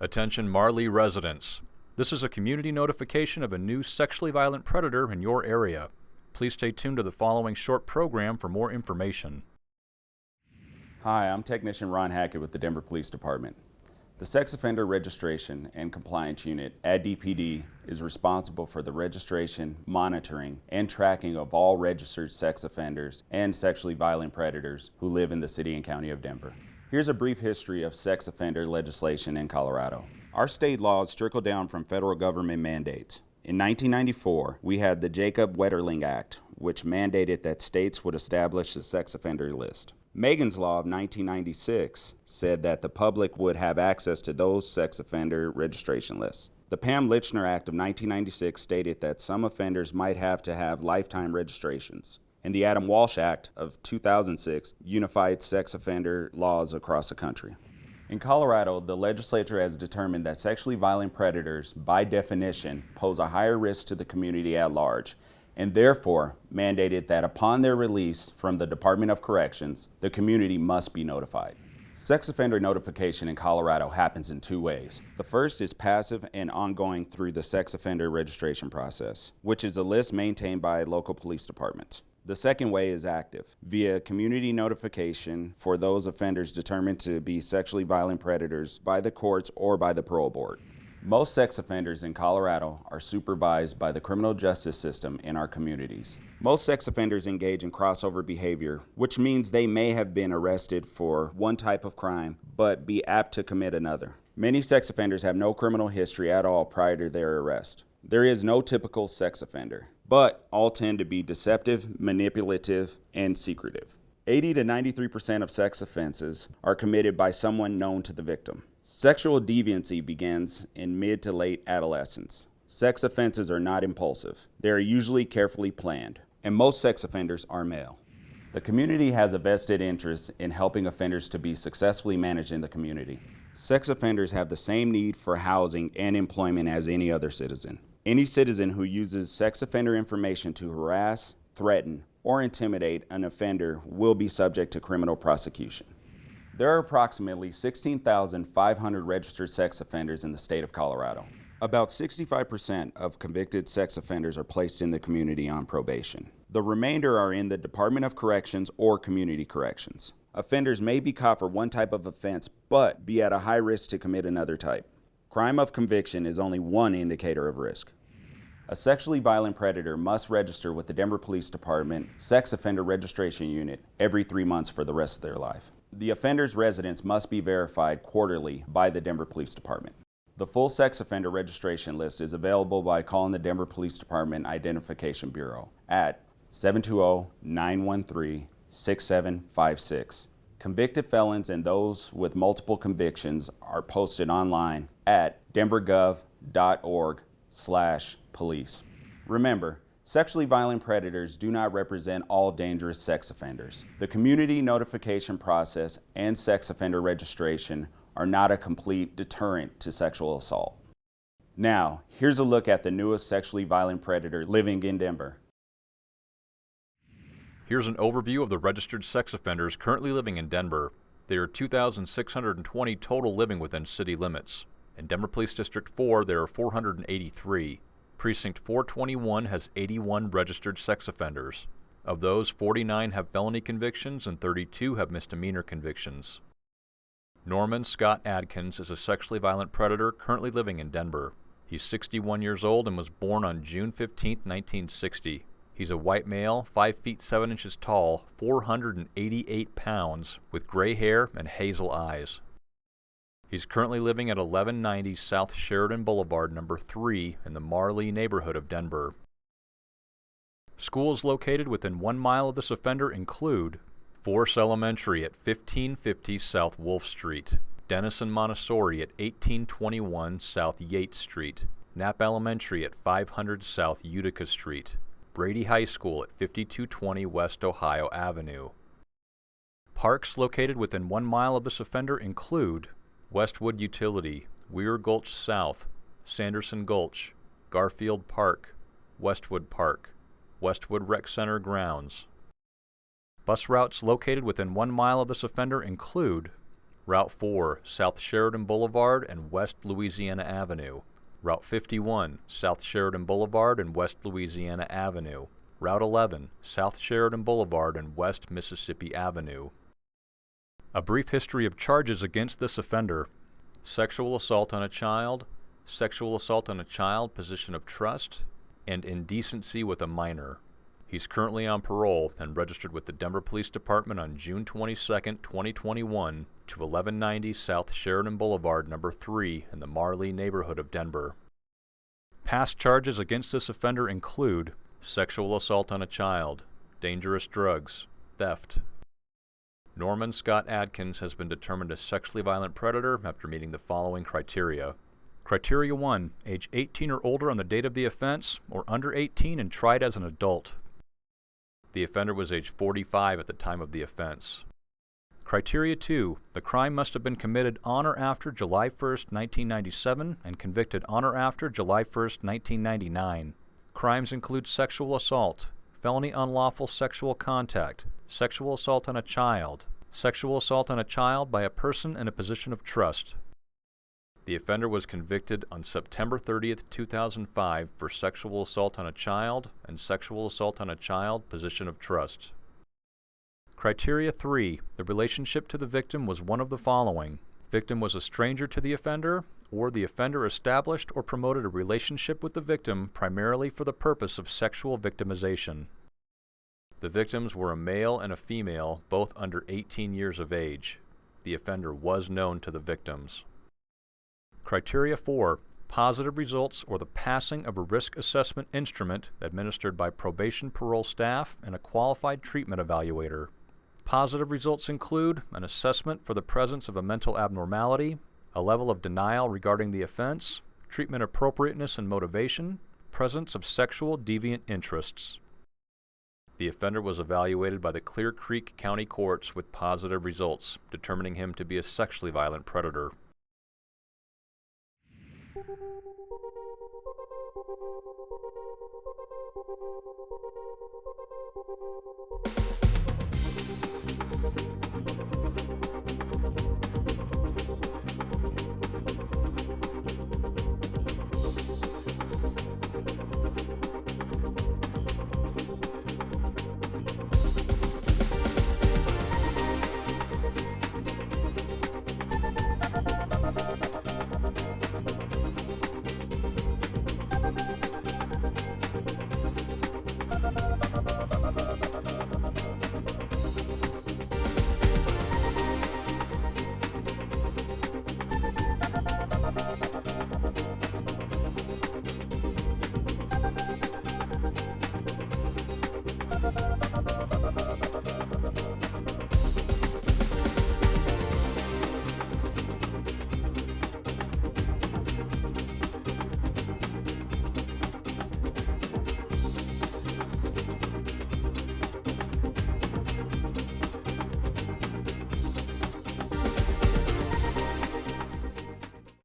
Attention Mar Lee residents. This is a community notification of a new sexually violent predator in your area. Please stay tuned to the following short program for more information. Hi, I'm Technician Ron Hackett with the Denver Police Department. The Sex Offender Registration and Compliance Unit at DPD is responsible for the registration, monitoring, and tracking of all registered sex offenders and sexually violent predators who live in the City and County of Denver. Here's a brief history of sex offender legislation in Colorado. Our state laws trickle down from federal government mandates. In 1994, we had the Jacob Wetterling Act, which mandated that states would establish a sex offender list. Megan's Law of 1996 said that the public would have access to those sex offender registration lists. The Pam Lychner Act of 1996 stated that some offenders might have to have lifetime registrations and the Adam Walsh Act of 2006 unified sex offender laws across the country. In Colorado, the legislature has determined that sexually violent predators, by definition, pose a higher risk to the community at large, and therefore mandated that upon their release from the Department of Corrections, the community must be notified. Sex offender notification in Colorado happens in two ways. The first is passive and ongoing through the sex offender registration process, which is a list maintained by local police departments. The second way is active, via community notification for those offenders determined to be sexually violent predators by the courts or by the parole board. Most sex offenders in Colorado are supervised by the criminal justice system in our communities. Most sex offenders engage in crossover behavior, which means they may have been arrested for one type of crime, but be apt to commit another. Many sex offenders have no criminal history at all prior to their arrest. There is no typical sex offender but all tend to be deceptive, manipulative, and secretive. 80 to 93% of sex offenses are committed by someone known to the victim. Sexual deviancy begins in mid to late adolescence. Sex offenses are not impulsive. They are usually carefully planned, and most sex offenders are male. The community has a vested interest in helping offenders to be successfully managed in the community. Sex offenders have the same need for housing and employment as any other citizen. Any citizen who uses sex offender information to harass, threaten, or intimidate an offender will be subject to criminal prosecution. There are approximately 16,500 registered sex offenders in the state of Colorado. About 65% of convicted sex offenders are placed in the community on probation. The remainder are in the Department of Corrections or Community Corrections. Offenders may be caught for one type of offense, but be at a high risk to commit another type. Crime of conviction is only one indicator of risk. A sexually violent predator must register with the Denver Police Department Sex Offender Registration Unit every three months for the rest of their life. The offender's residence must be verified quarterly by the Denver Police Department. The full sex offender registration list is available by calling the Denver Police Department Identification Bureau at 720-913-6756 Convicted felons and those with multiple convictions are posted online at denvergov.org slash police. Remember, sexually violent predators do not represent all dangerous sex offenders. The community notification process and sex offender registration are not a complete deterrent to sexual assault. Now, here's a look at the newest sexually violent predator living in Denver. Here's an overview of the registered sex offenders currently living in Denver. There are 2,620 total living within city limits. In Denver Police District 4, there are 483. Precinct 421 has 81 registered sex offenders. Of those, 49 have felony convictions and 32 have misdemeanor convictions. Norman Scott Adkins is a sexually violent predator currently living in Denver. He's 61 years old and was born on June 15, 1960. He's a white male, 5 feet 7 inches tall, 488 pounds, with gray hair and hazel eyes. He's currently living at 1190 South Sheridan Boulevard, number 3, in the Mar Lee neighborhood of Denver. Schools located within one mile of this offender include Force Elementary at 1550 South Wolff Street, Denison Montessori at 1821 South Yates Street, Knapp Elementary at 500 South Utica Street, Brady High School at 5220 West Ohio Avenue. Parks located within one mile of this offender include Westwood Utility, Weir Gulch South, Sanderson Gulch, Garfield Park, Westwood Park, Westwood Rec Center grounds. Bus routes located within one mile of this offender include Route 4, South Sheridan Boulevard and West Louisiana Avenue. Route 51, South Sheridan Boulevard and West Louisiana Avenue. Route 11, South Sheridan Boulevard and West Mississippi Avenue. A brief history of charges against this offender. Sexual assault on a child, sexual assault on a child, position of trust, and indecency with a minor. He's currently on parole and registered with the Denver Police Department on June 22, 2021 to 1190 South Sheridan Boulevard, number 3 in the Mar Lee neighborhood of Denver. Past charges against this offender include sexual assault on a child, dangerous drugs, theft. Norman Scott Adkins has been determined a sexually violent predator after meeting the following criteria. Criteria 1. Age 18 or older on the date of the offense, or under 18 and tried as an adult. The offender was age 45 at the time of the offense. Criteria 2. The crime must have been committed on or after July 1, 1997 and convicted on or after July 1, 1999. Crimes include sexual assault, felony unlawful sexual contact, sexual assault on a child, sexual assault on a child by a person in a position of trust, the offender was convicted on September 30, 2005 for sexual assault on a child and sexual assault on a child position of trust. Criteria 3. The relationship to the victim was one of the following. Victim was a stranger to the offender, or the offender established or promoted a relationship with the victim primarily for the purpose of sexual victimization. The victims were a male and a female, both under 18 years of age. The offender was known to the victims. Criteria 4. Positive results or the passing of a risk assessment instrument administered by probation parole staff and a qualified treatment evaluator. Positive results include an assessment for the presence of a mental abnormality, a level of denial regarding the offense, treatment appropriateness and motivation, presence of sexual deviant interests. The offender was evaluated by the Clear Creek County Courts with positive results, determining him to be a sexually violent predator.